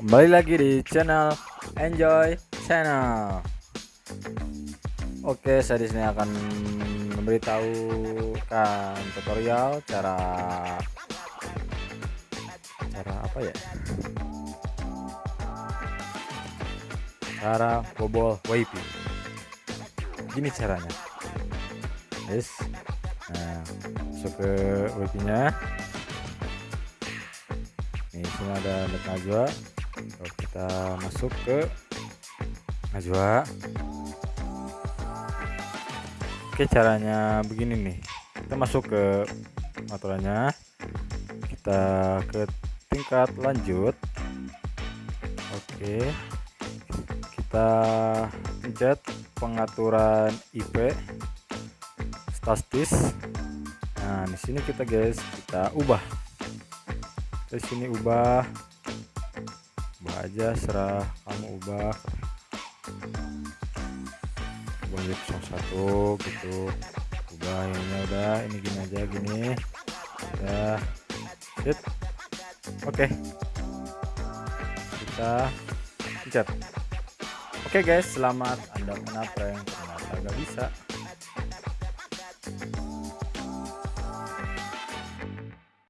Kembali lagi di channel Enjoy Channel. Oke, saya di sini akan memberitahukan tutorial cara cara apa ya? Cara bobol wifi. Gini caranya. Guys. Nah, masuk ke wifi-nya. Nih, sini ada net Najwa. Kalau kita masuk ke Najwa. Oke, caranya begini nih. Kita masuk ke aturannya. Kita ke tingkat lanjut. Oke. Kita pencet pengaturan IP statis. Nah, di sini kita guys, kita ubah di sini ubah ubah aja serah kamu ubah. Ubah satu gitu. Ubah ini udah ini gini aja gini. Ya sit. Oke. Kita pencet. Oke guys. Selamat anda menapeng ternyata gak bisa